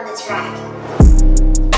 on the track.